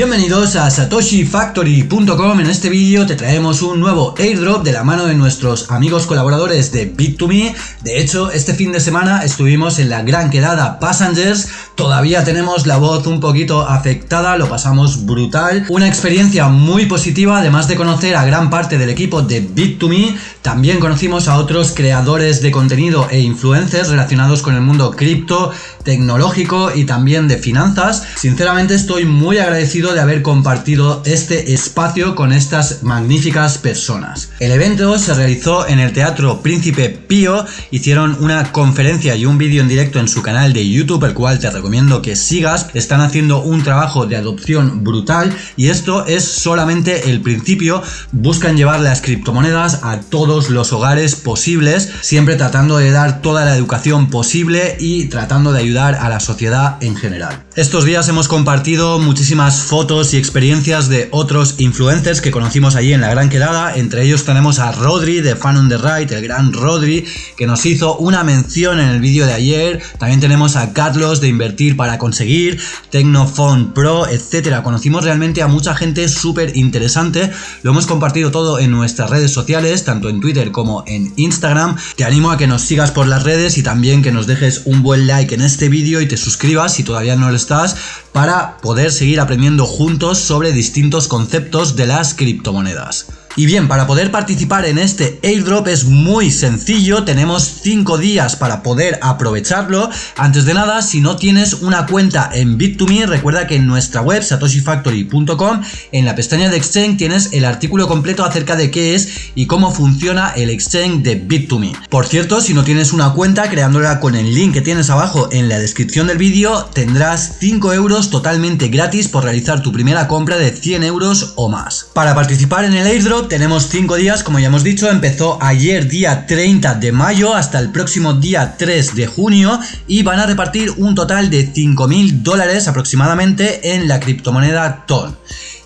Bienvenidos a satoshifactory.com, en este vídeo te traemos un nuevo airdrop de la mano de nuestros amigos colaboradores de Bit2Me, de hecho este fin de semana estuvimos en la gran quedada Passengers, todavía tenemos la voz un poquito afectada, lo pasamos brutal, una experiencia muy positiva además de conocer a gran parte del equipo de Bit2Me, también conocimos a otros creadores de contenido e influencers relacionados con el mundo cripto, tecnológico y también de finanzas, sinceramente estoy muy agradecido de haber compartido este espacio con estas magníficas personas. El evento se realizó en el Teatro Príncipe Pío, hicieron una conferencia y un vídeo en directo en su canal de YouTube, el cual te recomiendo que sigas. Están haciendo un trabajo de adopción brutal y esto es solamente el principio. Buscan llevar las criptomonedas a todos los hogares posibles, siempre tratando de dar toda la educación posible y tratando de ayudar a la sociedad en general. Estos días hemos compartido muchísimas fotos y experiencias de otros influencers que conocimos allí en la gran quedada, entre ellos tenemos a Rodri de Fan on the Right, el gran Rodri, que nos hizo una mención en el vídeo de ayer, también tenemos a Carlos de Invertir para Conseguir, Tecnophone Pro, etcétera, conocimos realmente a mucha gente súper interesante, lo hemos compartido todo en nuestras redes sociales, tanto en Twitter como en Instagram, te animo a que nos sigas por las redes y también que nos dejes un buen like en este vídeo y te suscribas si todavía no lo estás, para poder seguir aprendiendo juntos sobre distintos conceptos de las criptomonedas. Y bien, para poder participar en este airdrop es muy sencillo, tenemos 5 días para poder aprovecharlo. Antes de nada, si no tienes una cuenta en Bit2Me, recuerda que en nuestra web satoshifactory.com, en la pestaña de Exchange tienes el artículo completo acerca de qué es y cómo funciona el Exchange de Bit2Me. Por cierto, si no tienes una cuenta, creándola con el link que tienes abajo en la descripción del vídeo, tendrás 5 euros totalmente gratis por realizar tu primera compra de 100 euros o más. Para participar en el airdrop, tenemos 5 días, como ya hemos dicho, empezó ayer día 30 de mayo hasta el próximo día 3 de junio y van a repartir un total de 5.000 dólares aproximadamente en la criptomoneda TON.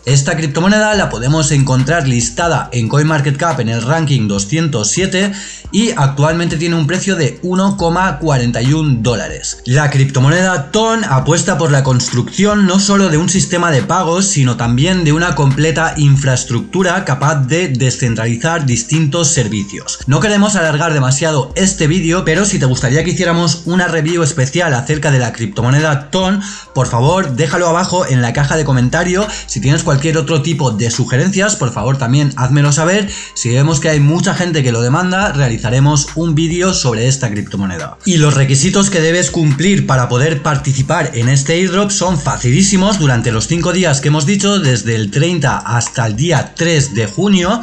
Esta criptomoneda la podemos encontrar listada en CoinMarketCap en el ranking 207 y actualmente tiene un precio de 1,41 dólares. La criptomoneda TON apuesta por la construcción no solo de un sistema de pagos, sino también de una completa infraestructura capaz de descentralizar distintos servicios. No queremos alargar demasiado este vídeo, pero si te gustaría que hiciéramos una review especial acerca de la criptomoneda TON, por favor déjalo abajo en la caja de comentarios si tienes cualquier cualquier otro tipo de sugerencias, por favor también házmelo saber. Si vemos que hay mucha gente que lo demanda, realizaremos un vídeo sobre esta criptomoneda. Y los requisitos que debes cumplir para poder participar en este airdrop son facilísimos durante los 5 días que hemos dicho, desde el 30 hasta el día 3 de junio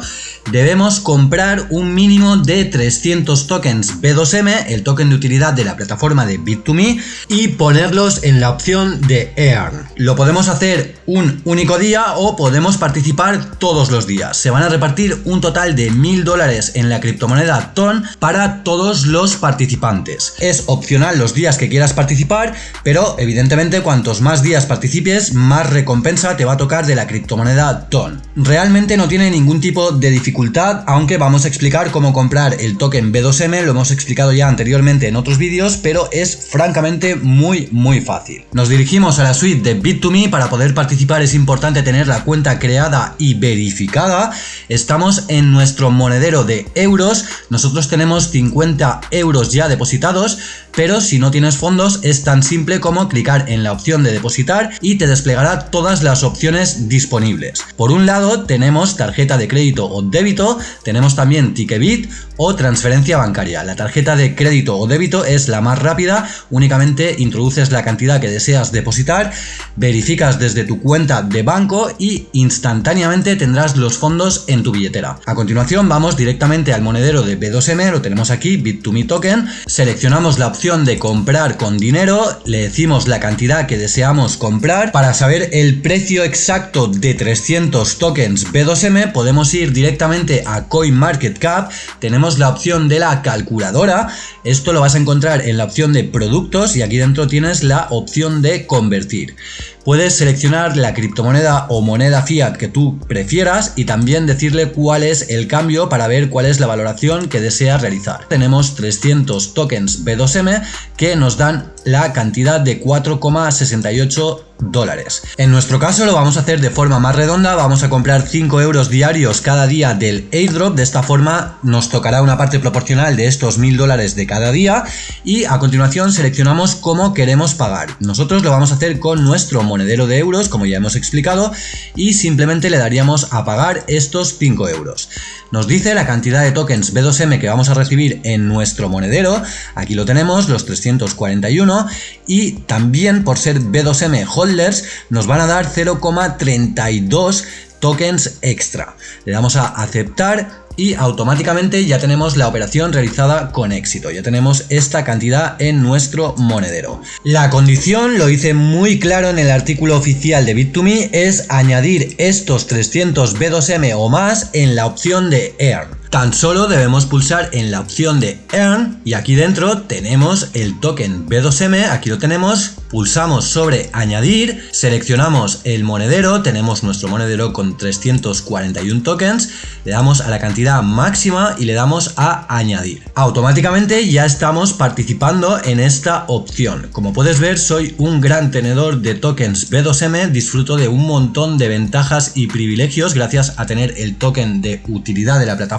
debemos comprar un mínimo de 300 tokens B2M, el token de utilidad de la plataforma de Bit2Me, y ponerlos en la opción de Earn. Lo podemos hacer un único día podemos participar todos los días. Se van a repartir un total de 1000 dólares en la criptomoneda TON para todos los participantes. Es opcional los días que quieras participar, pero evidentemente cuantos más días participes, más recompensa te va a tocar de la criptomoneda TON. Realmente no tiene ningún tipo de dificultad aunque vamos a explicar cómo comprar el token B2M, lo hemos explicado ya anteriormente en otros vídeos, pero es francamente muy muy fácil. Nos dirigimos a la suite de Bit2Me, para poder participar es importante tener cuenta creada y verificada. Estamos en nuestro monedero de euros, nosotros tenemos 50 euros ya depositados, pero si no tienes fondos es tan simple como clicar en la opción de depositar y te desplegará todas las opciones disponibles. Por un lado tenemos tarjeta de crédito o débito, tenemos también Ticketbit o transferencia bancaria. La tarjeta de crédito o débito es la más rápida, únicamente introduces la cantidad que deseas depositar, verificas desde tu cuenta de banco y instantáneamente tendrás los fondos en tu billetera. A continuación vamos directamente al monedero de B2M, lo tenemos aquí, Bit2Me Token, seleccionamos la opción de comprar con dinero, le decimos la cantidad que deseamos comprar. Para saber el precio exacto de 300 tokens B2M podemos ir directamente a CoinMarketCap, tenemos la opción de la calculadora, esto lo vas a encontrar en la opción de productos y aquí dentro tienes la opción de convertir. Puedes seleccionar la criptomoneda o moneda fiat que tú prefieras y también decirle cuál es el cambio para ver cuál es la valoración que deseas realizar. Tenemos 300 tokens B2M que nos dan la cantidad de 4,68 dólares. En nuestro caso lo vamos a hacer de forma más redonda, vamos a comprar 5 euros diarios cada día del airdrop, de esta forma nos tocará una parte proporcional de estos 1000 dólares de cada día y a continuación seleccionamos cómo queremos pagar. Nosotros lo vamos a hacer con nuestro monedero de euros, como ya hemos explicado, y simplemente le daríamos a pagar estos 5 euros. Nos dice la cantidad de tokens B2M que vamos a recibir en nuestro monedero, aquí lo tenemos, los 341, y también por ser B2M holders nos van a dar 0,32 tokens extra. Le damos a aceptar y automáticamente ya tenemos la operación realizada con éxito, ya tenemos esta cantidad en nuestro monedero. La condición, lo hice muy claro en el artículo oficial de Bit2Me, es añadir estos 300 B2M o más en la opción de Earn. Tan solo debemos pulsar en la opción de Earn y aquí dentro tenemos el token B2M, aquí lo tenemos, pulsamos sobre añadir, seleccionamos el monedero, tenemos nuestro monedero con 341 tokens, le damos a la cantidad máxima y le damos a añadir. Automáticamente ya estamos participando en esta opción. Como puedes ver soy un gran tenedor de tokens B2M, disfruto de un montón de ventajas y privilegios gracias a tener el token de utilidad de la plataforma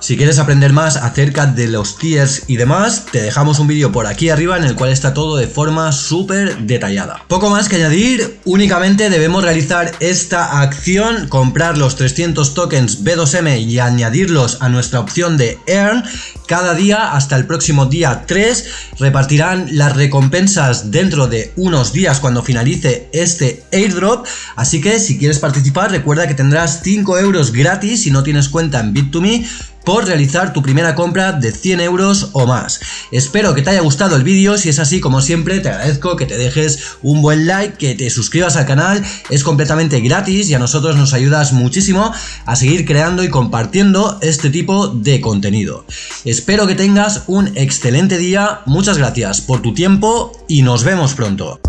si quieres aprender más acerca de los tiers y demás, te dejamos un vídeo por aquí arriba en el cual está todo de forma detallada. Poco más que añadir, únicamente debemos realizar esta acción, comprar los 300 tokens B2M y añadirlos a nuestra opción de Earn. Cada día hasta el próximo día 3 repartirán las recompensas dentro de unos días cuando finalice este airdrop. Así que si quieres participar recuerda que tendrás 5 euros gratis si no tienes cuenta en Bit2Me por realizar tu primera compra de 100 euros o más. Espero que te haya gustado el vídeo, si es así como siempre te agradezco que te dejes un buen like, que te suscribas al canal, es completamente gratis y a nosotros nos ayudas muchísimo a seguir creando y compartiendo este tipo de contenido. Espero que tengas un excelente día, muchas gracias por tu tiempo y nos vemos pronto.